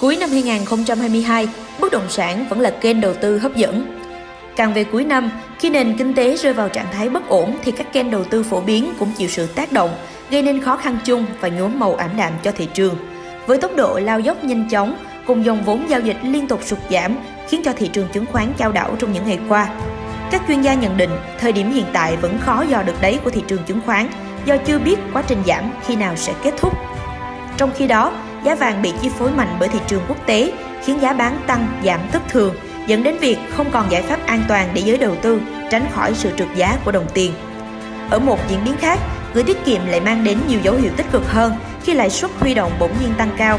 Cuối năm 2022, bất động sản vẫn là kênh đầu tư hấp dẫn. Càng về cuối năm, khi nền kinh tế rơi vào trạng thái bất ổn thì các kênh đầu tư phổ biến cũng chịu sự tác động, gây nên khó khăn chung và nhuốm màu ảm đạm cho thị trường. Với tốc độ lao dốc nhanh chóng, cùng dòng vốn giao dịch liên tục sụt giảm, khiến cho thị trường chứng khoán chao đảo trong những ngày qua. Các chuyên gia nhận định, thời điểm hiện tại vẫn khó dò được đáy của thị trường chứng khoán do chưa biết quá trình giảm khi nào sẽ kết thúc. Trong khi đó, giá vàng bị chi phối mạnh bởi thị trường quốc tế, khiến giá bán tăng giảm thất thường, dẫn đến việc không còn giải pháp an toàn để giới đầu tư tránh khỏi sự trượt giá của đồng tiền. Ở một diễn biến khác, gửi tiết kiệm lại mang đến nhiều dấu hiệu tích cực hơn khi lãi suất huy động bỗng nhiên tăng cao.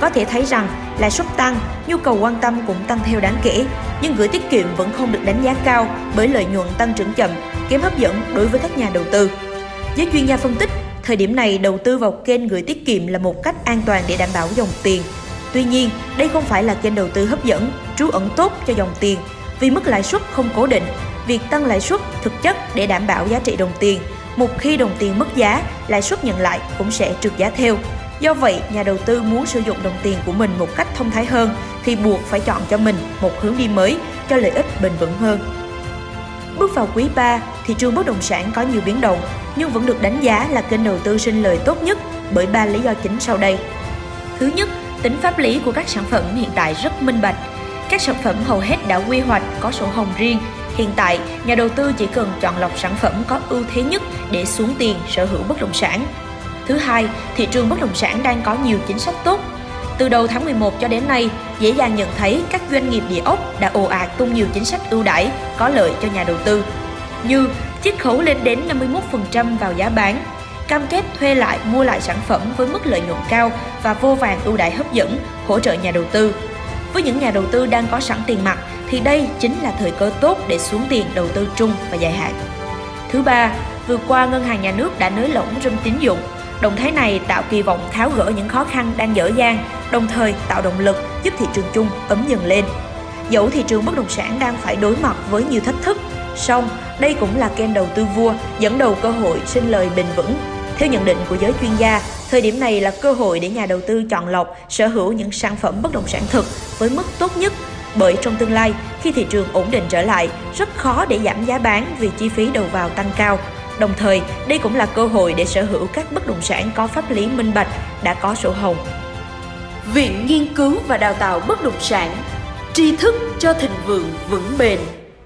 Có thể thấy rằng lãi suất tăng, nhu cầu quan tâm cũng tăng theo đáng kể, nhưng gửi tiết kiệm vẫn không được đánh giá cao bởi lợi nhuận tăng trưởng chậm, kém hấp dẫn đối với các nhà đầu tư. Giới chuyên gia phân tích, thời điểm này đầu tư vào kênh gửi tiết kiệm là một cách an toàn để đảm bảo dòng tiền. Tuy nhiên, đây không phải là kênh đầu tư hấp dẫn, trú ẩn tốt cho dòng tiền vì mức lãi suất không cố định. Việc tăng lãi suất thực chất để đảm bảo giá trị đồng tiền. Một khi đồng tiền mất giá, lãi suất nhận lại cũng sẽ trượt giá theo. Do vậy, nhà đầu tư muốn sử dụng đồng tiền của mình một cách thông thái hơn thì buộc phải chọn cho mình một hướng đi mới cho lợi ích bền vững hơn. Bước vào quý 3, thị trường bất động sản có nhiều biến động nhưng vẫn được đánh giá là kênh đầu tư sinh lời tốt nhất bởi ba lý do chính sau đây. Thứ nhất, tính pháp lý của các sản phẩm hiện tại rất minh bạch. Các sản phẩm hầu hết đã quy hoạch có sổ hồng riêng. Hiện tại, nhà đầu tư chỉ cần chọn lọc sản phẩm có ưu thế nhất để xuống tiền sở hữu bất động sản. Thứ hai, thị trường bất động sản đang có nhiều chính sách tốt. Từ đầu tháng 11 cho đến nay, dễ dàng nhận thấy các doanh nghiệp địa ốc đã ồ ạt tung nhiều chính sách ưu đãi có lợi cho nhà đầu tư. Như chiết khấu lên đến 51% vào giá bán, cam kết thuê lại mua lại sản phẩm với mức lợi nhuận cao và vô vàng ưu đãi hấp dẫn hỗ trợ nhà đầu tư. Với những nhà đầu tư đang có sẵn tiền mặt thì đây chính là thời cơ tốt để xuống tiền đầu tư trung và dài hạn. Thứ ba, vừa qua ngân hàng nhà nước đã nới lỏng râm tín dụng. Động thái này tạo kỳ vọng tháo gỡ những khó khăn đang dở dang, đồng thời tạo động lực giúp thị trường chung ấm dần lên. Dẫu thị trường bất động sản đang phải đối mặt với nhiều thách thức, song đây cũng là kênh đầu tư vua dẫn đầu cơ hội sinh lời bền vững. Theo nhận định của giới chuyên gia, thời điểm này là cơ hội để nhà đầu tư chọn lọc sở hữu những sản phẩm bất động sản thực với mức tốt nhất bởi trong tương lai, khi thị trường ổn định trở lại, rất khó để giảm giá bán vì chi phí đầu vào tăng cao. Đồng thời, đây cũng là cơ hội để sở hữu các bất động sản có pháp lý minh bạch, đã có sổ hồng. Viện Nghiên cứu và Đào tạo Bất động sản Tri thức cho thịnh vượng vững bền